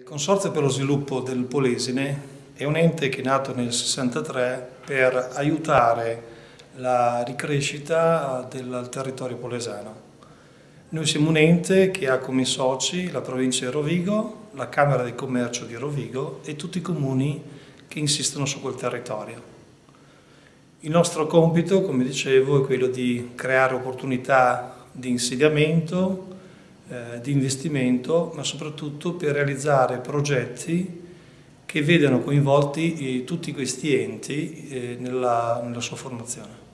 Il Consorzio per lo sviluppo del Polesine è un ente che è nato nel 63 per aiutare la ricrescita del territorio polesano. Noi siamo un ente che ha come soci la provincia di Rovigo, la Camera di Commercio di Rovigo e tutti i comuni che insistono su quel territorio. Il nostro compito, come dicevo, è quello di creare opportunità di insediamento, eh, di investimento, ma soprattutto per realizzare progetti che vedano coinvolti eh, tutti questi enti eh, nella, nella sua formazione.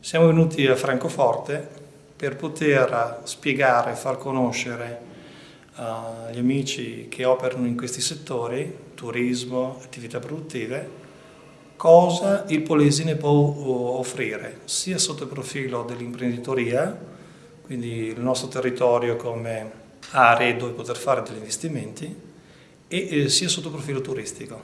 Siamo venuti a Francoforte per poter spiegare far conoscere agli amici che operano in questi settori, turismo, attività produttive, cosa il Polesine può offrire, sia sotto il profilo dell'imprenditoria, quindi il nostro territorio come aree dove poter fare degli investimenti, e sia sotto il profilo turistico,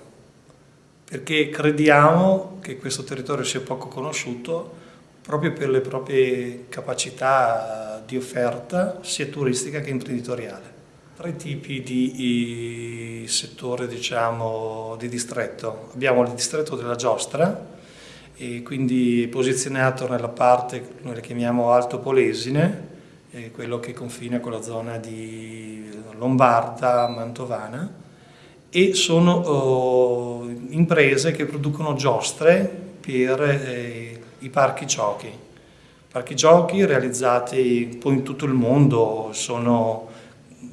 perché crediamo che questo territorio sia poco conosciuto proprio per le proprie capacità di offerta sia turistica che imprenditoriale. Tre tipi di settore diciamo, di distretto. Abbiamo il distretto della giostra, quindi posizionato nella parte, noi la chiamiamo Alto Polesine, quello che confina con la zona di Lombarda, Mantovana, e sono oh, imprese che producono giostre per eh, i parchi giochi. Parchi giochi realizzati poi in tutto il mondo, sono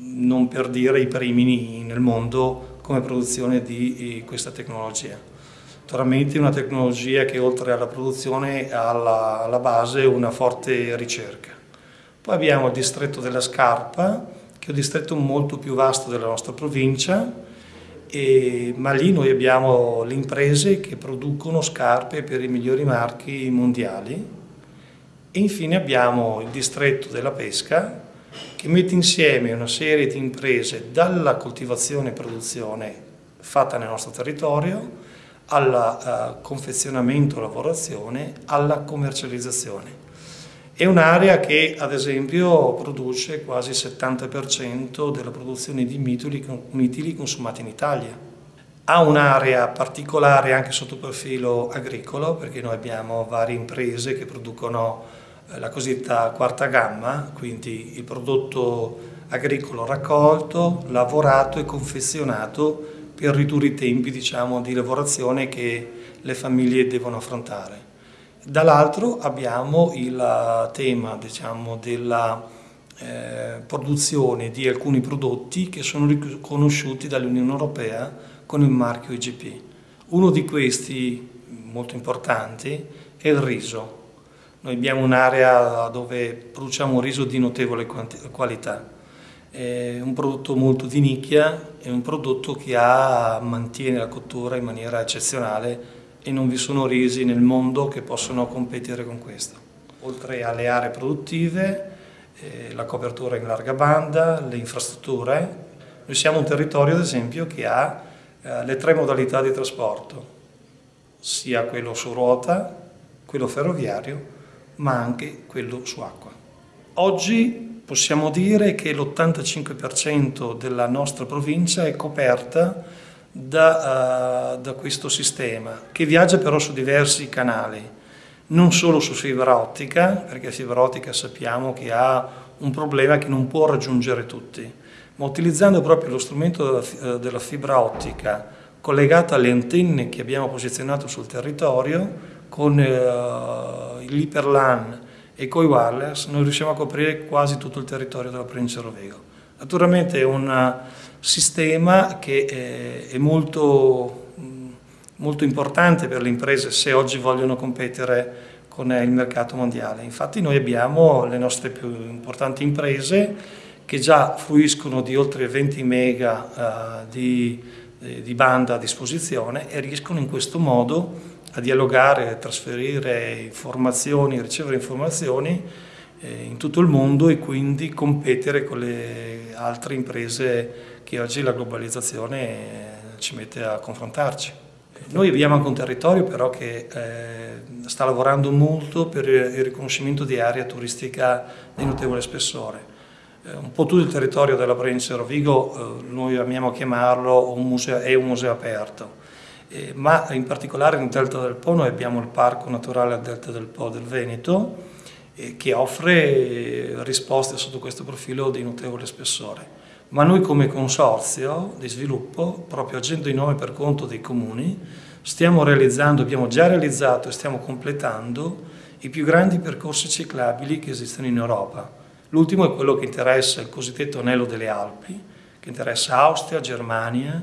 non per dire i primi nel mondo come produzione di questa tecnologia. Naturalmente una tecnologia che oltre alla produzione ha alla, alla base una forte ricerca. Poi abbiamo il distretto della Scarpa, che è un distretto molto più vasto della nostra provincia, e, ma lì noi abbiamo le imprese che producono scarpe per i migliori marchi mondiali e infine abbiamo il distretto della pesca che mette insieme una serie di imprese dalla coltivazione e produzione fatta nel nostro territorio al uh, confezionamento e lavorazione alla commercializzazione. È un'area che ad esempio produce quasi il 70% della produzione di mitili, consumati in Italia. Ha un'area particolare anche sotto il profilo agricolo perché noi abbiamo varie imprese che producono eh, la cosiddetta quarta gamma, quindi il prodotto agricolo raccolto, lavorato e confezionato per ridurre i tempi diciamo, di lavorazione che le famiglie devono affrontare. Dall'altro abbiamo il tema diciamo, della eh, produzione di alcuni prodotti che sono riconosciuti dall'Unione Europea con il marchio IGP. Uno di questi, molto importanti, è il riso. Noi abbiamo un'area dove produciamo riso di notevole qualità. È un prodotto molto di nicchia, è un prodotto che ha, mantiene la cottura in maniera eccezionale e non vi sono risi nel mondo che possono competere con questo. Oltre alle aree produttive, eh, la copertura in larga banda, le infrastrutture, noi siamo un territorio ad esempio che ha eh, le tre modalità di trasporto, sia quello su ruota, quello ferroviario, ma anche quello su acqua. Oggi possiamo dire che l'85% della nostra provincia è coperta da, uh, da questo sistema, che viaggia però su diversi canali, non solo su fibra ottica, perché fibra ottica sappiamo che ha un problema che non può raggiungere tutti, ma utilizzando proprio lo strumento della, eh, della fibra ottica collegata alle antenne che abbiamo posizionato sul territorio, con uh, l'Hyperlan e con i wireless, noi riusciamo a coprire quasi tutto il territorio della provincia di Rovego. Naturalmente è un sistema che eh, è molto, molto importante per le imprese se oggi vogliono competere con il mercato mondiale. Infatti noi abbiamo le nostre più importanti imprese che già fruiscono di oltre 20 mega uh, di, eh, di, banda a disposizione e riescono in questo modo a dialogare, trasferire informazioni, ricevere informazioni eh, in tutto il mondo e quindi competere con le altre imprese che oggi la globalizzazione eh, ci mette a confrontarci. Noi abbiamo anche un territorio però che eh, sta lavorando molto per il riconoscimento di area turistica di notevole spessore. eh, un po' tutto il territorio della provincia di Rovigo, eh, noi amiamo chiamarlo un museo, è un museo aperto, eh, ma in particolare nel Delta del Po noi abbiamo il Parco Naturale al Delta del Po del Veneto, eh, che offre risposte sotto questo profilo di notevole spessore. Ma noi come consorzio di sviluppo, proprio agendo in nome per conto dei comuni, stiamo realizzando, abbiamo già realizzato e stiamo completando i più grandi percorsi ciclabili che esistono in Europa. L'ultimo è quello che interessa il cosiddetto anello delle Alpi, che interessa Austria, Germania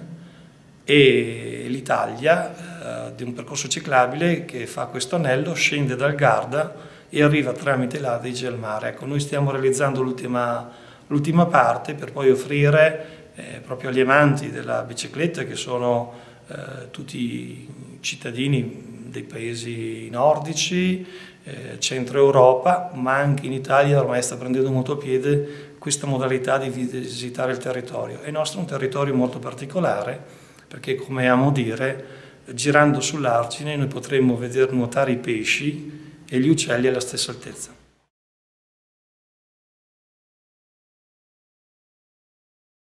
e l'Italia, eh, di un percorso ciclabile che fa questo anello, scende dal Garda e arriva tramite l'Adige al mare. Ecco, noi stiamo realizzando l'ultima parte per poi offrire eh, proprio agli amanti della bicicletta, che sono eh, tutti cittadini dei paesi nordici, eh, centro Europa, ma anche in Italia ormai sta prendendo molto piede questa modalità di visitare il territorio. Il nostro è un territorio molto particolare, perché come amo dire, girando sull'argine noi potremmo vedere nuotare i pesci e gli uccelli alla stessa altezza.